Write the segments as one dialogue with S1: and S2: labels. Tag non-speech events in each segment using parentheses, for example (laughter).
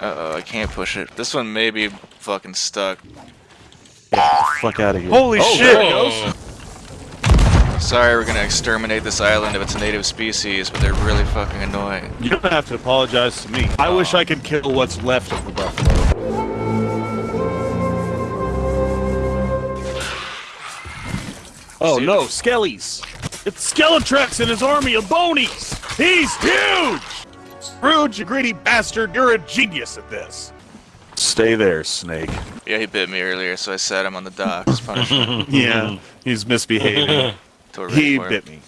S1: Uh oh, I can't push it. This one may be fucking stuck.
S2: Fuck out of here.
S1: Holy
S2: oh,
S1: shit!
S2: there goes.
S1: Sorry, we're gonna exterminate this island of its native species, but they're really fucking annoying.
S2: You don't have to apologize to me. I wish I could kill what's left of the buffalo. Oh
S1: Dude.
S2: no, Skellies! It's Skeletrex and his army of bonies! He's huge! Scrooge, you greedy bastard, you're a genius at this. Stay there, Snake.
S1: Yeah, he bit me earlier, so I set him on the dock as (laughs) punishment.
S2: Yeah, he's misbehaving. (laughs)
S1: Till we're ready
S2: he bit me.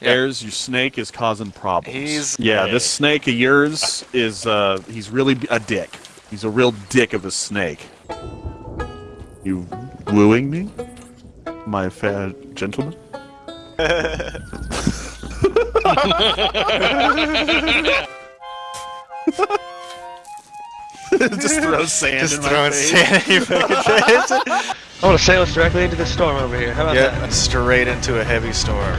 S1: Yeah.
S2: Ayers, your snake is causing problems.
S1: He's-
S2: yeah, this snake of yours is uh he's really a dick. He's a real dick of a snake. You wooing me, my fair gentleman? (laughs) (laughs) Just throw sand
S1: Just
S2: in my
S1: throwing sand in your fucking (laughs) face.
S3: I want to sail us directly into the storm over here. How about
S1: yeah,
S3: that?
S1: straight into a heavy storm.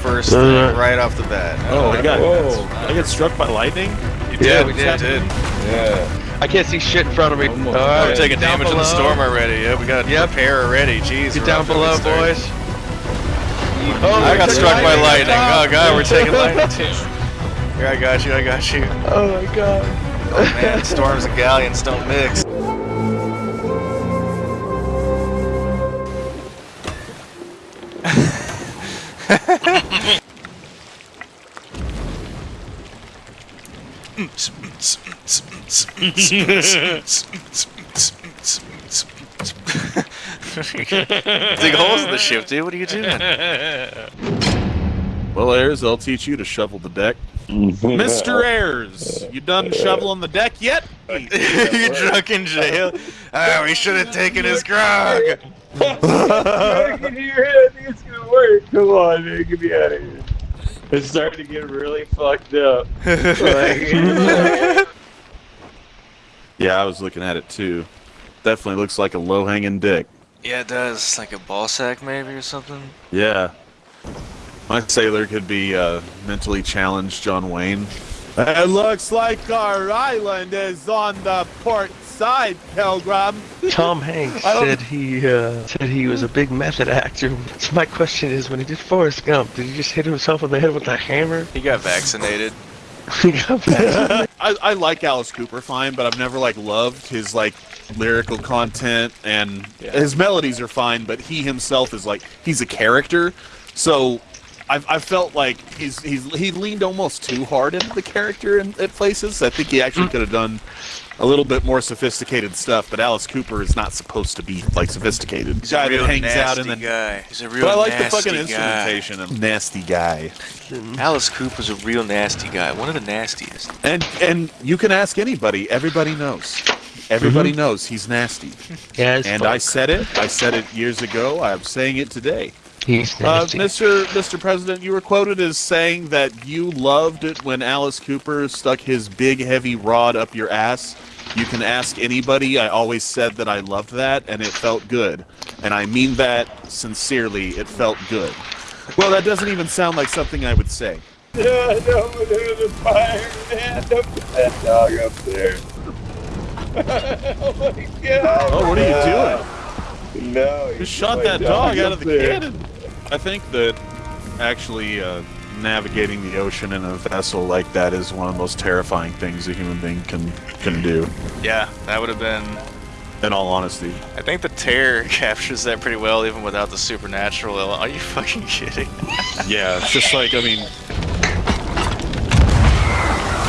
S1: First thing, right off the bat.
S2: Oh, I got
S4: Whoa.
S2: I get struck by lightning.
S1: You
S3: Yeah,
S1: did,
S3: we
S1: you
S3: did.
S1: did.
S4: Yeah.
S3: I can't see shit in front of me.
S4: Almost.
S3: All
S1: We're taking
S3: down
S1: damage in the storm already. Yeah, we got to
S3: Yep.
S1: prepare already. Jeez.
S3: Get down
S1: off to a
S3: below,
S1: good start.
S3: boys.
S1: I got struck by
S3: lightning.
S1: lightning. Oh god, we're taking (laughs) lightning too. Here, I got you. I got you.
S3: Oh my god.
S1: Oh man, storms and galleons don't mix. (laughs) (laughs) Dig holes in the ship, dude. What are you doing?
S2: Well, Ayers, I'll teach you to shovel the deck. Mr. Ayers, you done shoveling the deck yet? (laughs)
S1: you drunk in jail? Ah, we should have taken his grog.
S4: I can hear it. I think it's gonna work. Come on, man. Get me out of here. It's starting to get really fucked up. Like, (laughs) (laughs)
S2: Yeah, I was looking at it too. Definitely looks like a low-hanging dick.
S1: Yeah, it does. Like a ball sack, maybe, or something.
S2: Yeah. My sailor could be uh, mentally challenged John Wayne. It looks like our island is on the port side, Pilgrim. (laughs)
S3: Tom Hanks said he uh, said he was a big method actor. So my question is, when he did Forrest Gump, did he just hit himself on the head with a hammer?
S1: He got vaccinated.
S3: He got back. (laughs)
S2: I, I like Alice Cooper fine, but I've never like loved his like lyrical content and his melodies are fine, but he himself is like he's a character. So I've, I felt like he's he's he leaned almost too hard into the character in, at places. I think he actually mm. could have done a little bit more sophisticated stuff, but Alice Cooper is not supposed to be like sophisticated.
S1: He's a real
S2: that hangs
S1: nasty
S2: out in the
S1: guy. He's a real
S2: but I like the
S1: nasty
S2: fucking
S1: guy.
S2: instrumentation and nasty guy. (laughs)
S1: Alice Cooper's a real nasty guy. One of the nastiest.
S2: And and you can ask anybody. Everybody knows. Everybody knows he's nasty.
S3: yeah, it's
S2: And
S3: fun.
S2: I said it. I said it years ago. I'm saying it today.
S3: He's
S2: Uh,
S3: nasty.
S2: Mr. Mr. President, you were quoted as saying that you loved it when Alice Cooper stuck his big heavy rod up your ass. You can ask anybody. I always said that I loved that, and it felt good. And I mean that sincerely. It felt good. Well, that doesn't even sound like something I would say.
S4: no, no, there's a fire, man. Don't put that dog up there. (laughs) oh my god.
S2: Oh, what are you doing?
S4: No.
S2: Just shot that dog out of the cannon. I think that actually uh, navigating the ocean in a vessel like that is one of the most terrifying things a human being can can do.
S1: Yeah, that would have been.
S2: In all honesty,
S1: I think the terror (laughs) captures that pretty well, even without the supernatural. Are you fucking kidding?
S2: yeah, it's just like I mean,